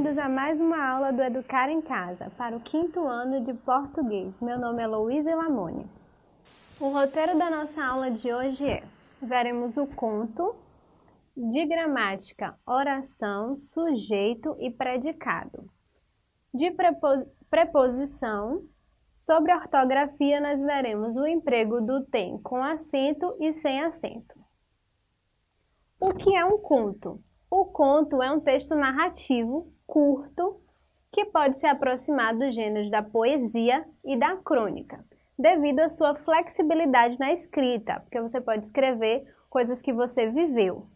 bem-vindos a mais uma aula do Educar em Casa, para o quinto ano de português. Meu nome é Louise Lamone. O roteiro da nossa aula de hoje é, veremos o conto de gramática, oração, sujeito e predicado. De preposição, sobre ortografia nós veremos o emprego do tem com acento e sem acento. O que é um conto? O conto é um texto narrativo, curto, que pode se aproximar dos gêneros da poesia e da crônica, devido à sua flexibilidade na escrita, porque você pode escrever coisas que você viveu.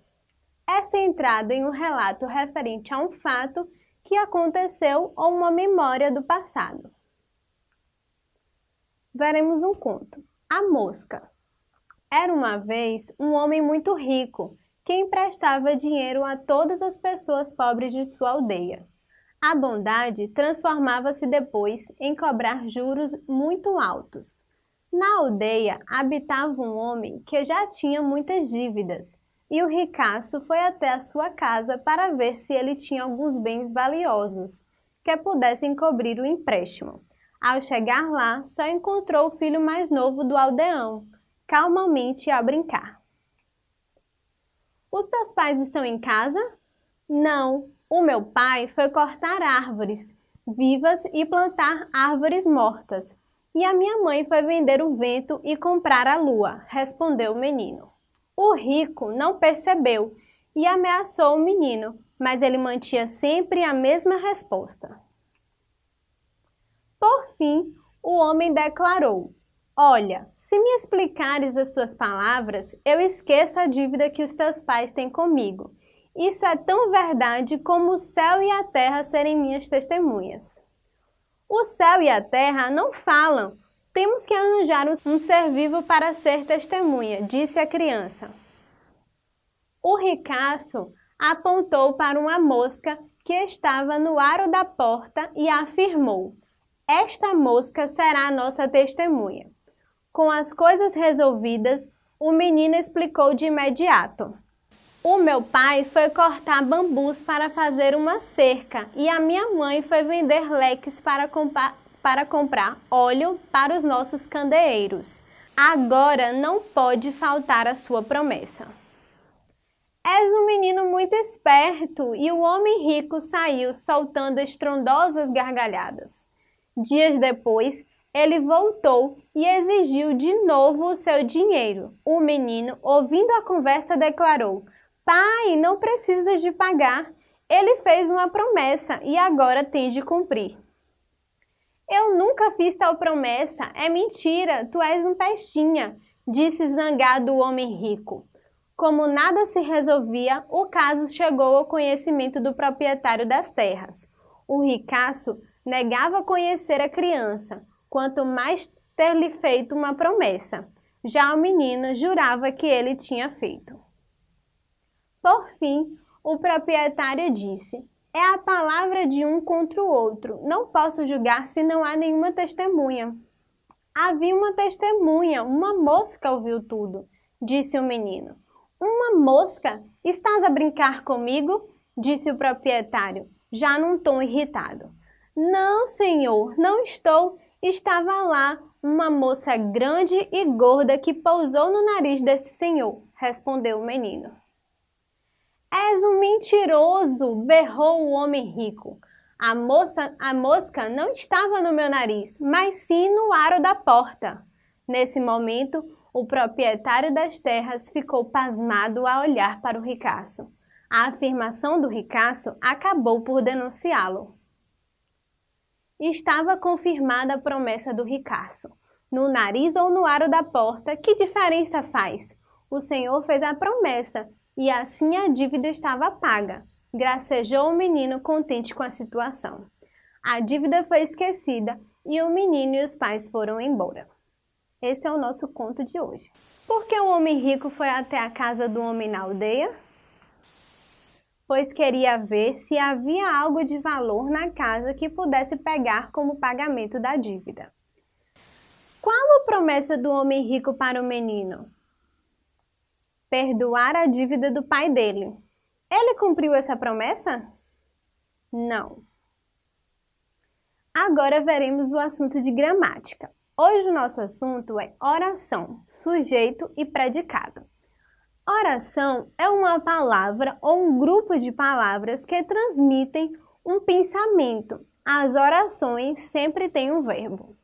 É centrado em um relato referente a um fato que aconteceu ou uma memória do passado. Veremos um conto. A Mosca. Era uma vez um homem muito rico que emprestava dinheiro a todas as pessoas pobres de sua aldeia. A bondade transformava-se depois em cobrar juros muito altos. Na aldeia habitava um homem que já tinha muitas dívidas, e o ricaço foi até a sua casa para ver se ele tinha alguns bens valiosos que pudessem cobrir o empréstimo. Ao chegar lá, só encontrou o filho mais novo do aldeão, calmamente a brincar. Os teus pais estão em casa? Não, o meu pai foi cortar árvores vivas e plantar árvores mortas. E a minha mãe foi vender o vento e comprar a lua, respondeu o menino. O rico não percebeu e ameaçou o menino, mas ele mantinha sempre a mesma resposta. Por fim, o homem declarou: Olha, se me explicares as tuas palavras, eu esqueço a dívida que os teus pais têm comigo. Isso é tão verdade como o céu e a terra serem minhas testemunhas. O céu e a terra não falam. Temos que arranjar um ser vivo para ser testemunha, disse a criança. O ricaço apontou para uma mosca que estava no aro da porta e afirmou: Esta mosca será a nossa testemunha. Com as coisas resolvidas, o menino explicou de imediato. O meu pai foi cortar bambus para fazer uma cerca e a minha mãe foi vender leques para, para comprar óleo para os nossos candeeiros. Agora não pode faltar a sua promessa. És um menino muito esperto e o homem rico saiu soltando estrondosas gargalhadas. Dias depois, ele voltou e exigiu de novo o seu dinheiro. O menino, ouvindo a conversa, declarou: Pai, não precisas de pagar. Ele fez uma promessa e agora tem de cumprir. Eu nunca fiz tal promessa. É mentira. Tu és um pestinha, disse zangado o homem rico. Como nada se resolvia, o caso chegou ao conhecimento do proprietário das terras. O ricaço negava conhecer a criança, quanto mais ter-lhe feito uma promessa. Já o menino jurava que ele tinha feito. Por fim, o proprietário disse, é a palavra de um contra o outro. Não posso julgar se não há nenhuma testemunha. Havia uma testemunha, uma mosca ouviu tudo, disse o menino. Uma mosca? Estás a brincar comigo? disse o proprietário, já num tom irritado. Não, senhor, não estou estava lá uma moça grande e gorda que pousou no nariz desse senhor, respondeu o menino. És um mentiroso, berrou o homem rico. A moça, a mosca não estava no meu nariz, mas sim no aro da porta. Nesse momento, o proprietário das terras ficou pasmado a olhar para o ricaço. A afirmação do ricaço acabou por denunciá-lo estava confirmada a promessa do ricaço. No nariz ou no aro da porta, que diferença faz? O Senhor fez a promessa e assim a dívida estava paga. Gracejou o menino contente com a situação. A dívida foi esquecida e o menino e os pais foram embora. Esse é o nosso conto de hoje. Por que o homem rico foi até a casa do homem na aldeia? Pois queria ver se havia algo de valor na casa que pudesse pegar como pagamento da dívida. Qual a promessa do homem rico para o menino? Perdoar a dívida do pai dele. Ele cumpriu essa promessa? Não. Agora veremos o assunto de gramática. Hoje o nosso assunto é oração, sujeito e predicado. Oração é uma palavra ou um grupo de palavras que transmitem um pensamento. As orações sempre têm um verbo.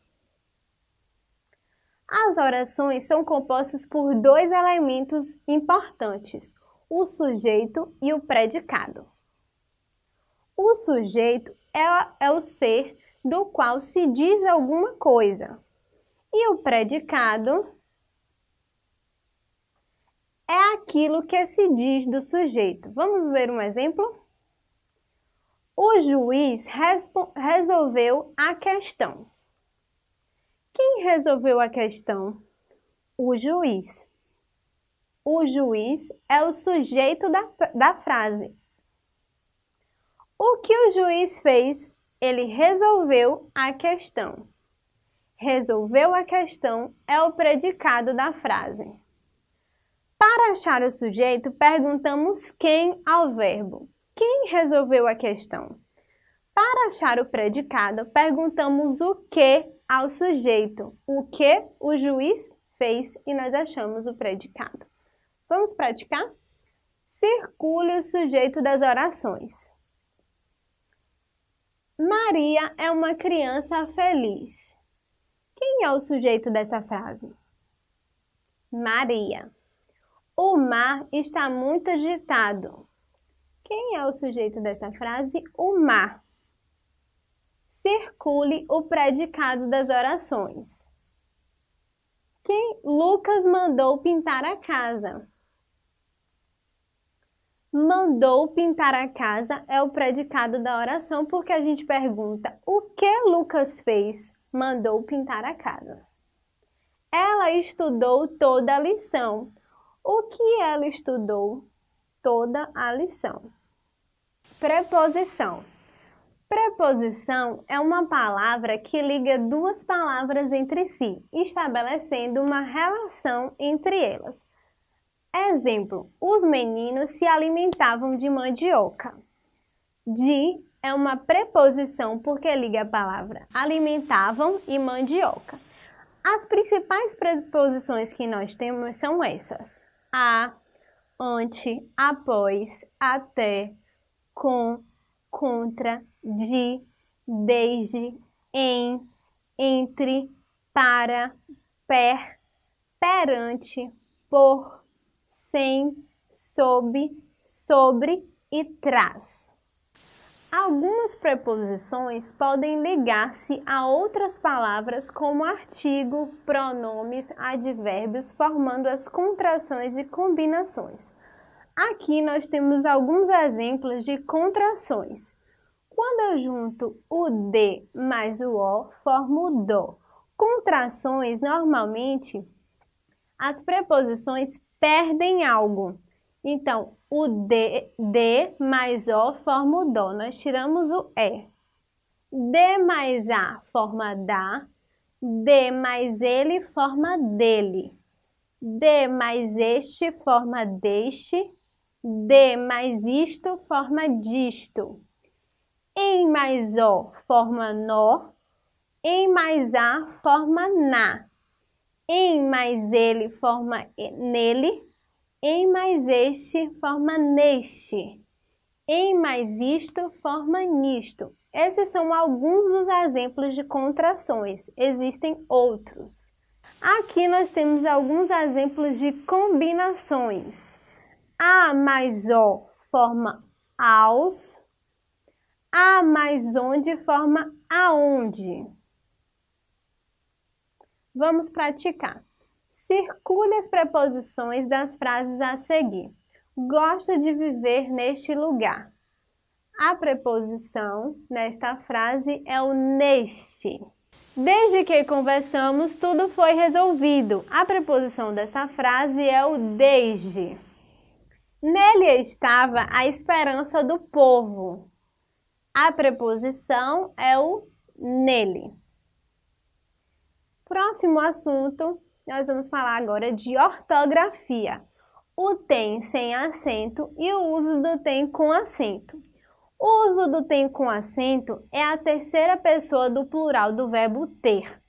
As orações são compostas por dois elementos importantes, o sujeito e o predicado. O sujeito é, é o ser do qual se diz alguma coisa. E o predicado é aquilo que se diz do sujeito. Vamos ver um exemplo? O juiz resolveu a questão. Quem resolveu a questão? O juiz. O juiz é o sujeito da, da frase. O que o juiz fez? Ele resolveu a questão. Resolveu a questão é o predicado da frase. Para achar o sujeito, perguntamos quem ao verbo. Quem resolveu a questão? Para achar o predicado, perguntamos o que ao sujeito. O que o juiz fez e nós achamos o predicado. Vamos praticar? Circule o sujeito das orações. Maria é uma criança feliz. Quem é o sujeito dessa frase? Maria. O mar está muito agitado. Quem é o sujeito dessa frase? O mar circule o predicado das orações. Quem Lucas mandou pintar a casa? Mandou pintar a casa é o predicado da oração porque a gente pergunta o que Lucas fez? Mandou pintar a casa. Ela estudou toda a lição. O que ela estudou? Toda a lição. Preposição. Preposição é uma palavra que liga duas palavras entre si, estabelecendo uma relação entre elas. Exemplo, os meninos se alimentavam de mandioca. De é uma preposição porque liga a palavra alimentavam e mandioca. As principais preposições que nós temos são essas. A, ante, após, até, com, contra, de, desde, em, entre, para, per, perante, por, sem, sob, sobre e traz. Algumas preposições podem ligar-se a outras palavras como artigo, pronomes, advérbios, formando as contrações e combinações. Aqui nós temos alguns exemplos de contrações. Quando eu junto o D mais o O, formo o DO. Contrações, normalmente, as preposições perdem algo. Então, o D, D mais O forma o Dó. Nós tiramos o E. D mais A forma da. D mais ele forma dele. D mais este forma deste. D mais isto forma disto. Em mais O forma nó, em mais A forma na, em mais ele forma nele, em mais este forma neste, em mais isto forma nisto. Esses são alguns dos exemplos de contrações, existem outros. Aqui nós temos alguns exemplos de combinações. A mais O forma aos, a mais onde forma aonde. Vamos praticar. Circule as preposições das frases a seguir. Gosto de viver neste lugar. A preposição nesta frase é o neste. Desde que conversamos, tudo foi resolvido. A preposição dessa frase é o desde. Nele estava a esperança do povo. A preposição é o nele. Próximo assunto, nós vamos falar agora de ortografia. O tem sem acento e o uso do tem com acento. O uso do tem com acento é a terceira pessoa do plural do verbo ter.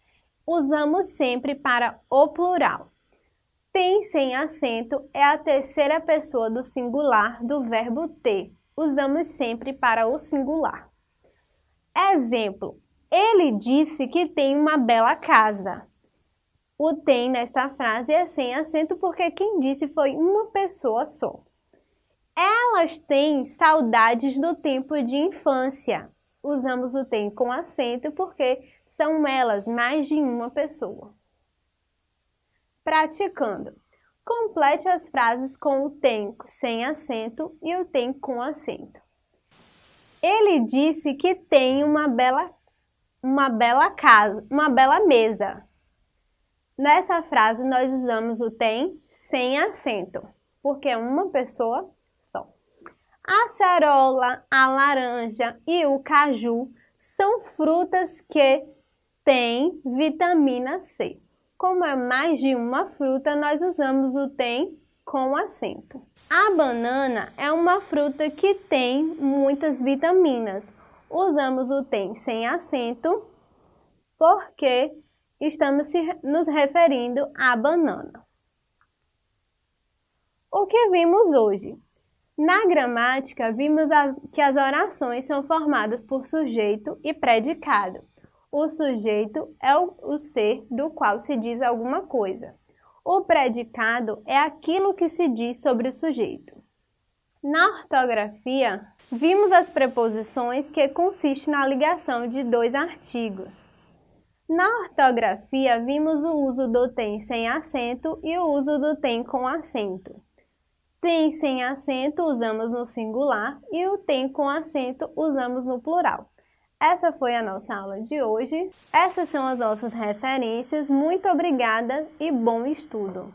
Usamos sempre para o plural. Tem sem acento é a terceira pessoa do singular do verbo ter. Usamos sempre para o singular. Exemplo: Ele disse que tem uma bela casa. O tem nesta frase é sem acento porque quem disse foi uma pessoa só. Elas têm saudades do tempo de infância. Usamos o tem com acento porque são elas mais de uma pessoa. Praticando. Complete as frases com o tem sem acento e o tem com acento. Ele disse que tem uma bela, uma bela casa, uma bela mesa. Nessa frase nós usamos o tem sem acento, porque é uma pessoa a cerola, a laranja e o caju são frutas que têm vitamina C. Como é mais de uma fruta, nós usamos o tem com acento. A banana é uma fruta que tem muitas vitaminas. Usamos o tem sem acento porque estamos nos referindo à banana. O que vimos hoje? Na gramática, vimos as, que as orações são formadas por sujeito e predicado. O sujeito é o, o ser do qual se diz alguma coisa. O predicado é aquilo que se diz sobre o sujeito. Na ortografia, vimos as preposições que consistem na ligação de dois artigos. Na ortografia, vimos o uso do tem sem acento e o uso do tem com acento. Tem sem acento usamos no singular e o tem com acento usamos no plural. Essa foi a nossa aula de hoje. Essas são as nossas referências. Muito obrigada e bom estudo!